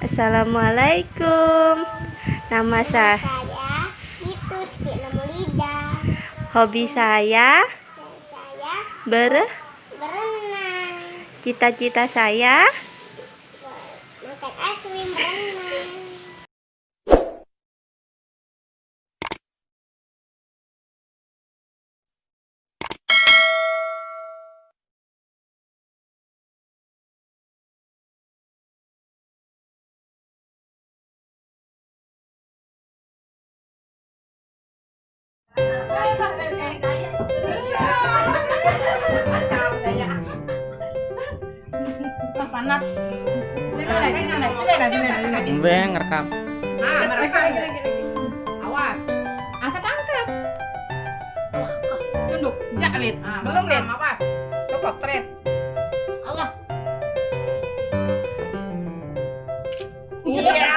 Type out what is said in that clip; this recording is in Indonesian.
Assalamualaikum. Nama saya itu Namulida. hobi saya Saya ber berenang. cita-cita saya Makan es krim berenang. Panat. Sini ngerekam. Ah, mereka Awas. Angkat, angkat. Tunduk, jak lid. Belum lid. Awas. Potret. Allah. Iya.